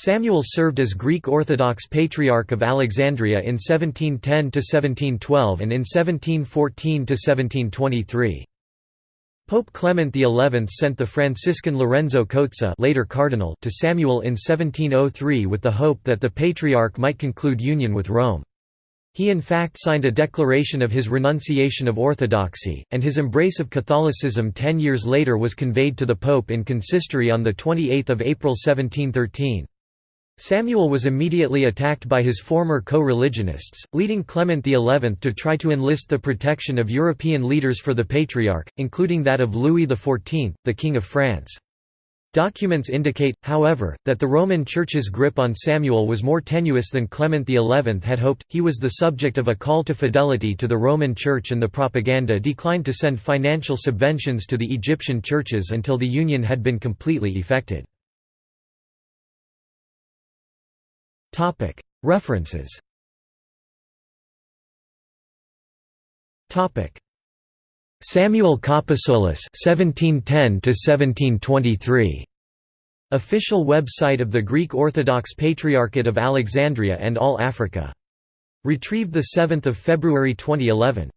Samuel served as Greek Orthodox Patriarch of Alexandria in 1710–1712 and in 1714–1723. Pope Clement XI sent the Franciscan Lorenzo Cozza later cardinal to Samuel in 1703 with the hope that the Patriarch might conclude union with Rome. He in fact signed a declaration of his renunciation of orthodoxy, and his embrace of Catholicism ten years later was conveyed to the Pope in consistory on 28 April 1713. Samuel was immediately attacked by his former co-religionists, leading Clement XI to try to enlist the protection of European leaders for the Patriarch, including that of Louis XIV, the King of France. Documents indicate, however, that the Roman Church's grip on Samuel was more tenuous than Clement XI had hoped. He was the subject of a call to fidelity to the Roman Church, and the propaganda declined to send financial subventions to the Egyptian churches until the union had been completely effected. References Samuel Kapasoulis (1710–1723), official website of the Greek Orthodox Patriarchate of Alexandria and All Africa. Retrieved 7 February 2011.